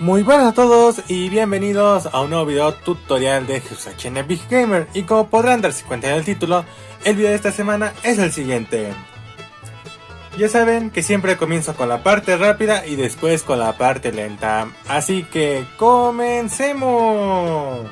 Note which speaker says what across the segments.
Speaker 1: Muy buenas a todos y bienvenidos a un nuevo video tutorial de en Big Gamer y como podrán darse cuenta en el título, el video de esta semana es el siguiente. Ya saben que siempre comienzo con la parte rápida y después con la parte lenta, así que comencemos.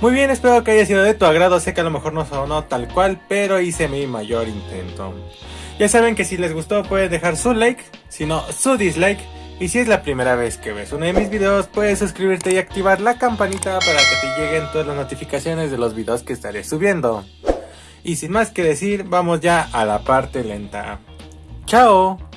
Speaker 1: Muy bien, espero que haya sido de tu agrado, sé que a lo mejor no sonó tal cual, pero hice mi mayor intento. Ya saben que si les gustó pueden dejar su like, si no su dislike, y si es la primera vez que ves uno de mis videos puedes suscribirte y activar la campanita para que te lleguen todas las notificaciones de los videos que estaré subiendo. Y sin más que decir, vamos ya a la parte lenta. ¡Chao!